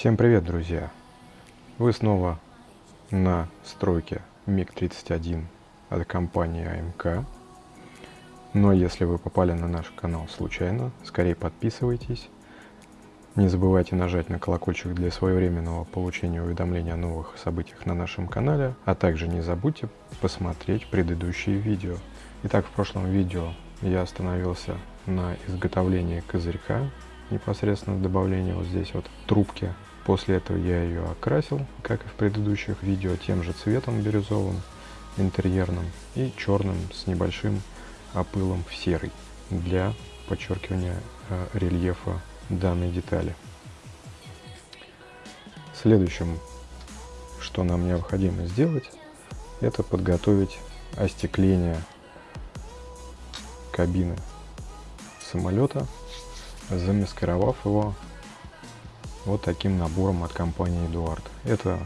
Всем привет, друзья! Вы снова на стройке МиГ-31 от компании АМК. Но если вы попали на наш канал случайно, скорее подписывайтесь. Не забывайте нажать на колокольчик для своевременного получения уведомления о новых событиях на нашем канале, а также не забудьте посмотреть предыдущие видео. Итак, в прошлом видео я остановился на изготовлении козырька, непосредственно добавление вот здесь вот трубки. После этого я ее окрасил, как и в предыдущих видео, тем же цветом бирюзовым, интерьерным и черным с небольшим опылом в серый для подчеркивания э, рельефа данной детали. Следующим, что нам необходимо сделать, это подготовить остекление кабины самолета, замаскировав его вот таким набором от компании Эдуард. Это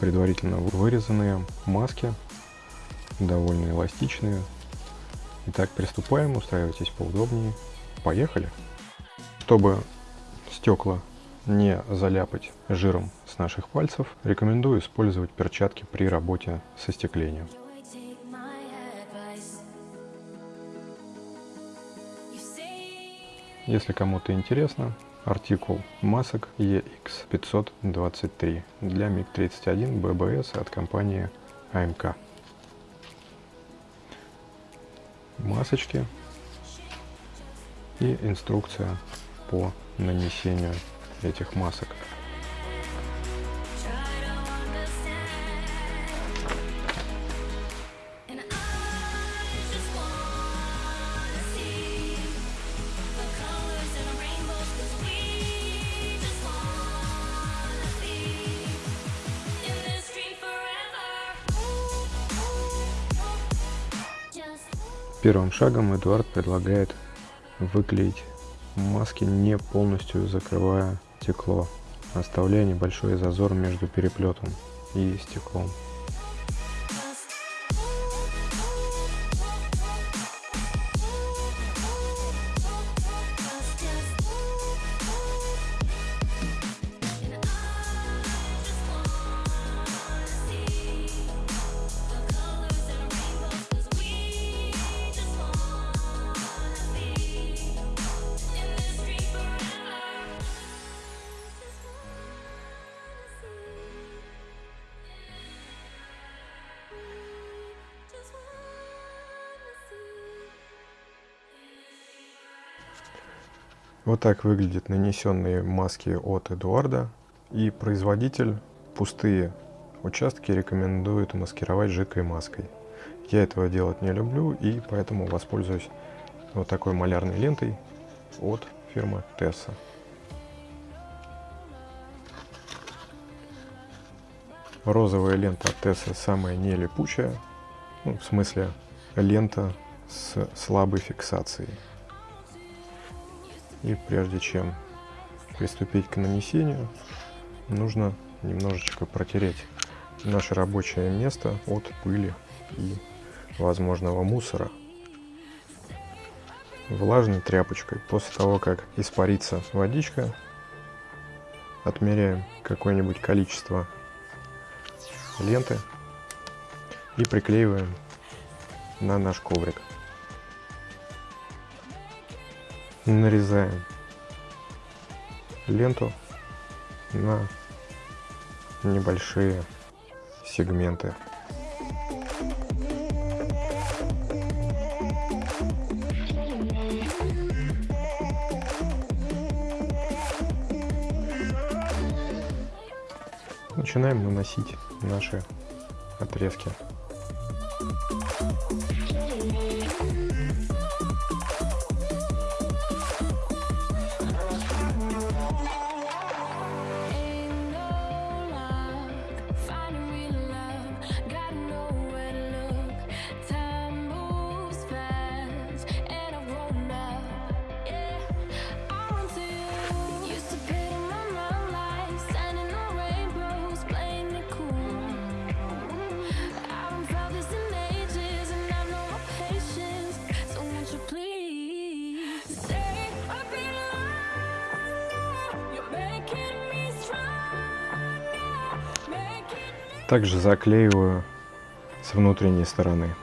предварительно вырезанные маски, довольно эластичные. Итак, приступаем, устраивайтесь поудобнее. Поехали! Чтобы стекла не заляпать жиром с наших пальцев, рекомендую использовать перчатки при работе со стеклением. Если кому-то интересно, артикул масок EX523 для МиГ-31 ББС от компании АМК. Масочки и инструкция по нанесению этих масок. Первым шагом Эдуард предлагает выклеить маски, не полностью закрывая стекло, оставляя небольшой зазор между переплетом и стеклом. Вот так выглядят нанесенные маски от Эдуарда. И производитель пустые участки рекомендует маскировать жидкой маской. Я этого делать не люблю и поэтому воспользуюсь вот такой малярной лентой от фирмы Tessa. Розовая лента от Tessa самая не липучая, ну, в смысле лента с слабой фиксацией. И прежде чем приступить к нанесению, нужно немножечко протереть наше рабочее место от пыли и возможного мусора влажной тряпочкой. После того, как испарится водичка, отмеряем какое-нибудь количество ленты и приклеиваем на наш коврик. Нарезаем ленту на небольшие сегменты. Начинаем наносить наши отрезки. Также заклеиваю с внутренней стороны.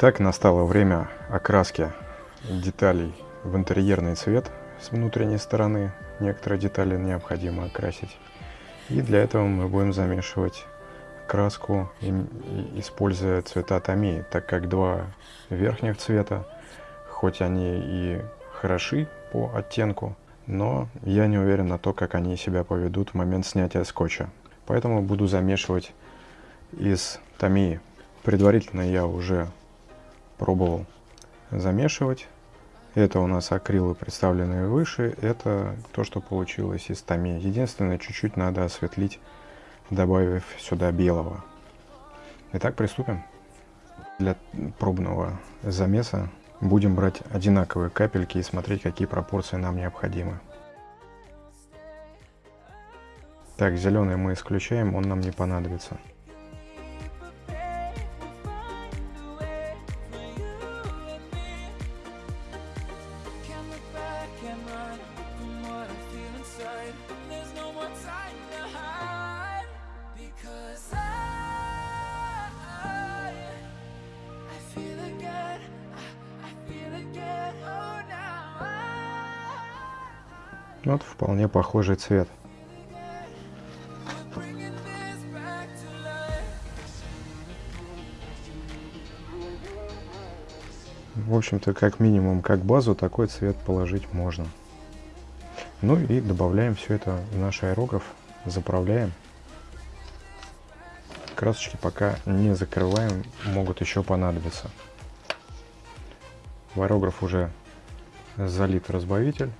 Итак, настало время окраски деталей в интерьерный цвет с внутренней стороны. Некоторые детали необходимо окрасить. И для этого мы будем замешивать краску, используя цвета томии, так как два верхних цвета, хоть они и хороши по оттенку, но я не уверен на то, как они себя поведут в момент снятия скотча. Поэтому буду замешивать из томии. Предварительно я уже пробовал замешивать. Это у нас акрилы, представленные выше. Это то, что получилось из томи. Единственное, чуть-чуть надо осветлить, добавив сюда белого. Итак, приступим. Для пробного замеса будем брать одинаковые капельки и смотреть, какие пропорции нам необходимы. Так, зеленый мы исключаем, он нам не понадобится. Вполне похожий цвет. В общем-то, как минимум, как базу, такой цвет положить можно. Ну и добавляем все это в наш аэрограф, заправляем. Красочки пока не закрываем, могут еще понадобиться. В аэрограф уже залит разбавитель.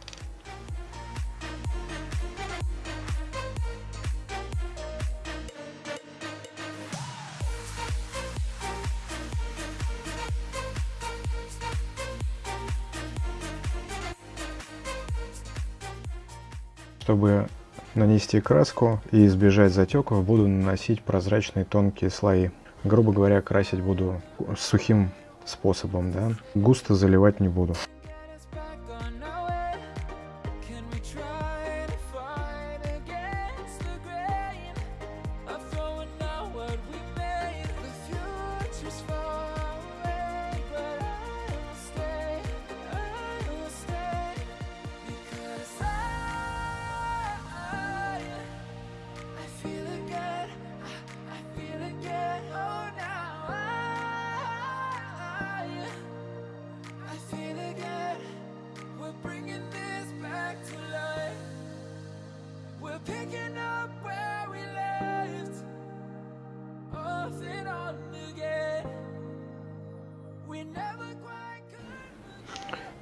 Нанести краску и избежать затеков, буду наносить прозрачные тонкие слои. Грубо говоря, красить буду сухим способом, да. Густо заливать не буду.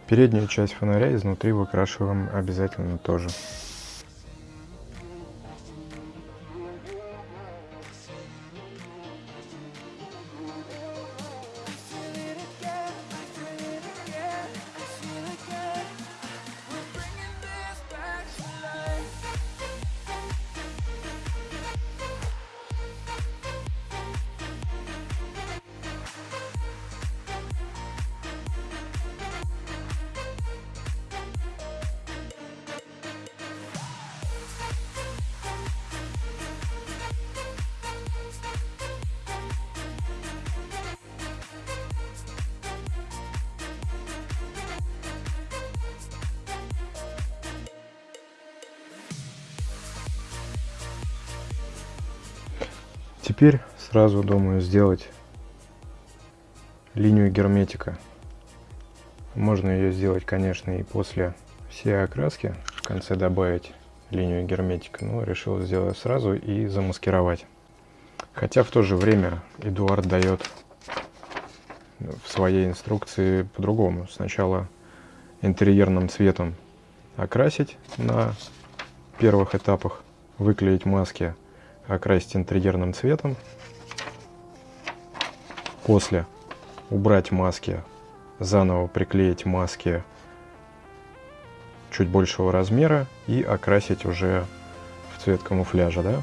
Переднюю часть фонаря изнутри выкрашиваем обязательно тоже. Теперь сразу думаю сделать линию герметика. Можно ее сделать, конечно, и после всей окраски, в конце добавить линию герметика, но решил сделать сразу и замаскировать. Хотя в то же время Эдуард дает в своей инструкции по-другому. Сначала интерьерным цветом окрасить на первых этапах, выклеить маски, окрасить интерьерным цветом. После убрать маски, заново приклеить маски чуть большего размера и окрасить уже в цвет камуфляжа, да?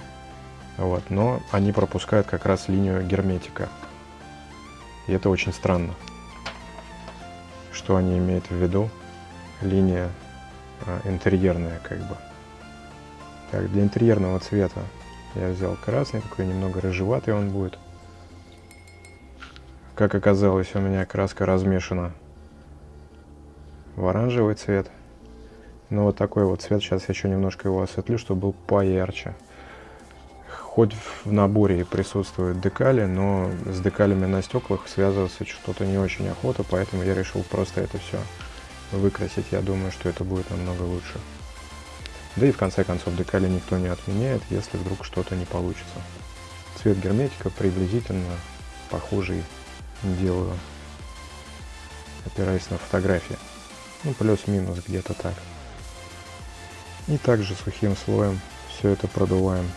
Вот, но они пропускают как раз линию герметика. И это очень странно. Что они имеют в виду? Линия а, интерьерная, как бы. Так, для интерьерного цвета я взял красный, такой немного рыжеватый он будет. Как оказалось, у меня краска размешана в оранжевый цвет. Но вот такой вот цвет, сейчас я еще немножко его осветлю, чтобы был поярче. Хоть в наборе присутствуют декали, но с декалями на стеклах связываться что-то не очень охота, поэтому я решил просто это все выкрасить. Я думаю, что это будет намного лучше. Да и в конце концов декали никто не отменяет, если вдруг что-то не получится. Цвет герметика приблизительно похожий делаю, опираясь на фотографии. Ну, плюс-минус где-то так. И также сухим слоем все это продуваем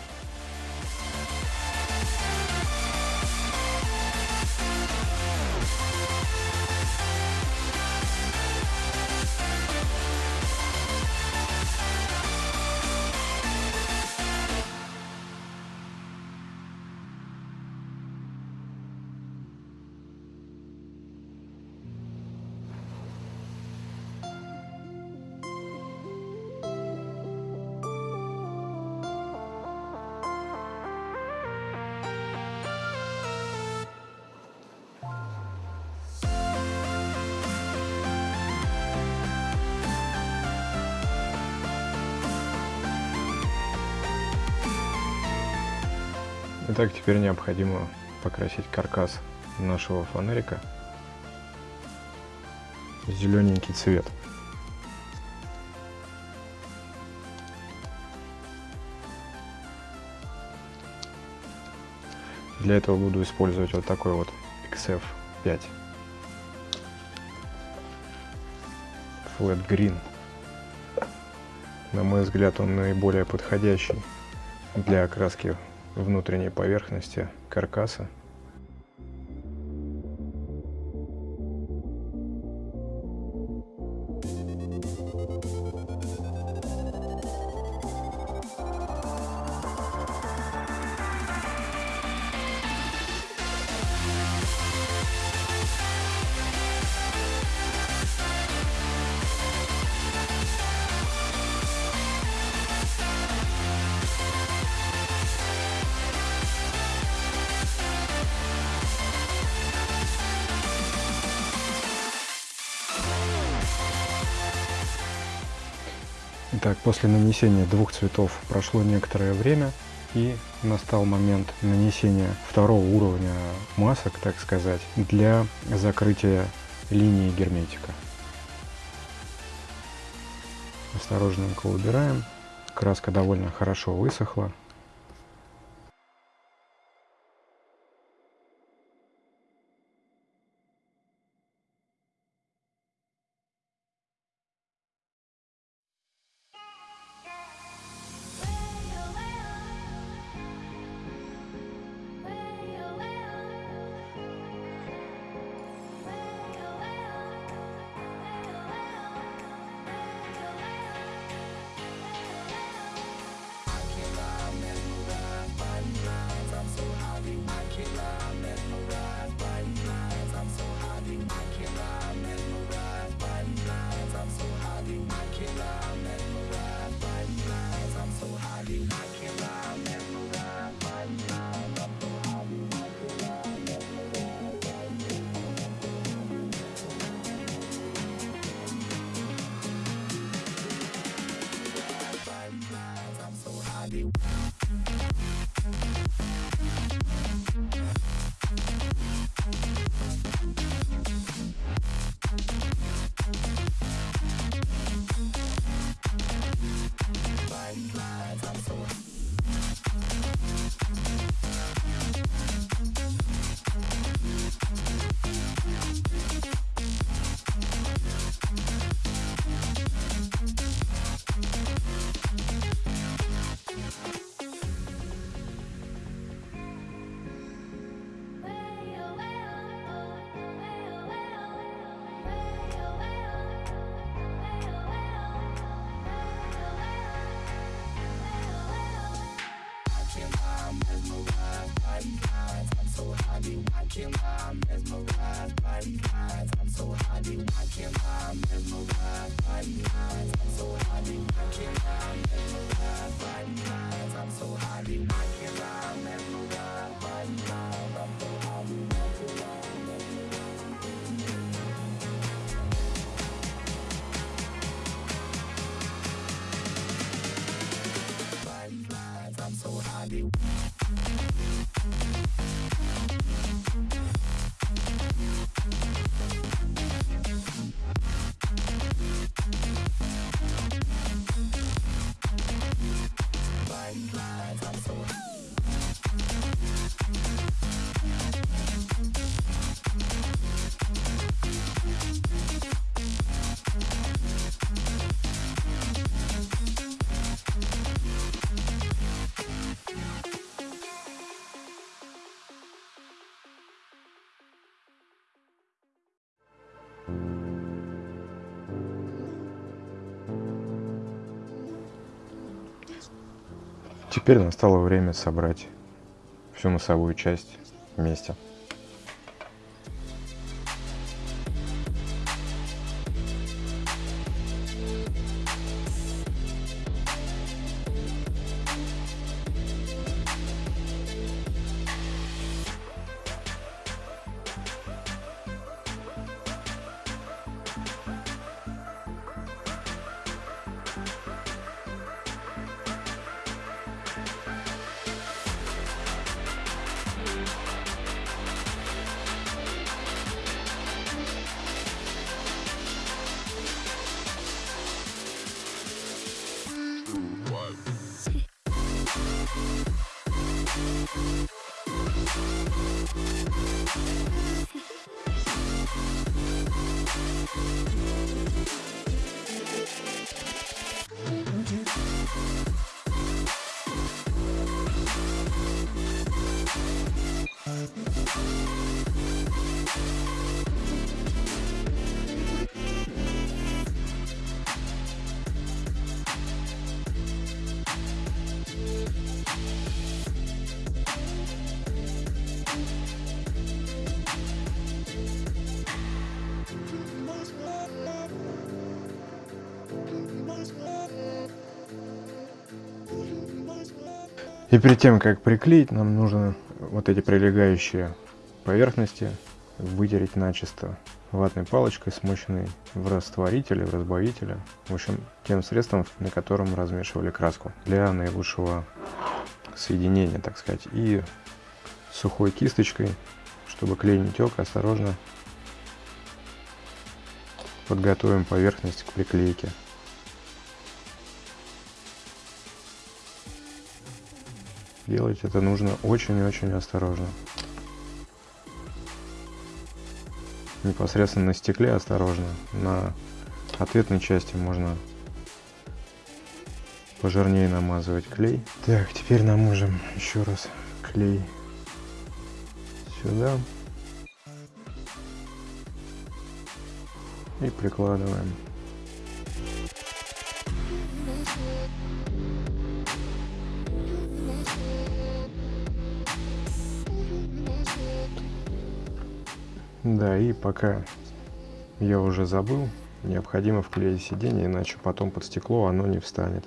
Итак, теперь необходимо покрасить каркас нашего фонарика в зелененький цвет. Для этого буду использовать вот такой вот XF5 Flat Green. На мой взгляд, он наиболее подходящий для окраски внутренней поверхности каркаса Итак, после нанесения двух цветов прошло некоторое время, и настал момент нанесения второго уровня масок, так сказать, для закрытия линии герметика. Осторожненько убираем. Краска довольно хорошо высохла. Теперь настало время собрать всю носовую часть вместе. И перед тем, как приклеить, нам нужно вот эти прилегающие поверхности вытереть начисто ватной палочкой, смоченной в растворителе, в разбавителе, в общем, тем средством, на котором размешивали краску для наилучшего соединения, так сказать. И сухой кисточкой, чтобы клей не тек, осторожно подготовим поверхность к приклейке. Делать это нужно очень и очень осторожно. Непосредственно на стекле осторожно. На ответной части можно пожирнее намазывать клей. Так, теперь наможем еще раз клей сюда. И прикладываем. Да, и пока я уже забыл, необходимо вклеить сиденье, иначе потом под стекло оно не встанет.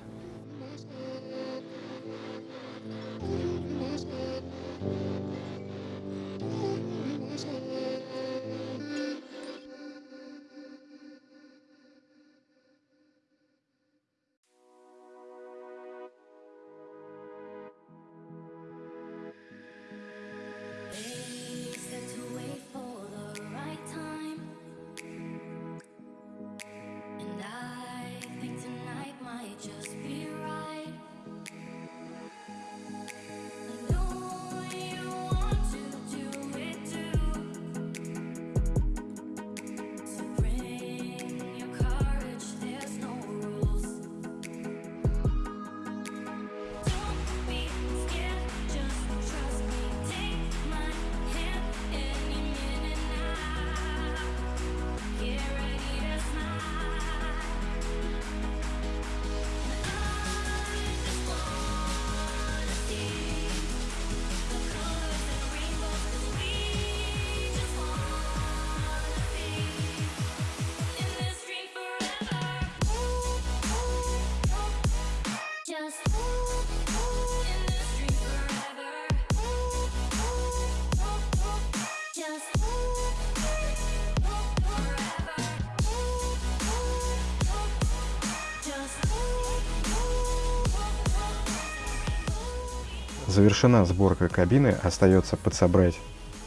Завершена сборка кабины, остается подсобрать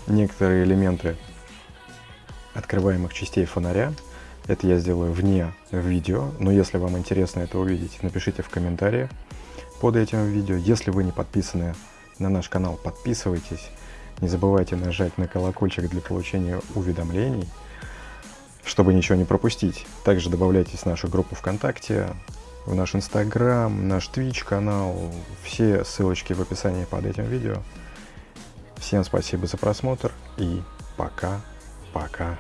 некоторые элементы открываемых частей фонаря. Это я сделаю вне видео, но если вам интересно это увидеть, напишите в комментариях под этим видео. Если вы не подписаны на наш канал, подписывайтесь. Не забывайте нажать на колокольчик для получения уведомлений, чтобы ничего не пропустить. Также добавляйтесь в нашу группу ВКонтакте, в наш Инстаграм, наш Twitch канал. Все ссылочки в описании под этим видео. Всем спасибо за просмотр и пока-пока.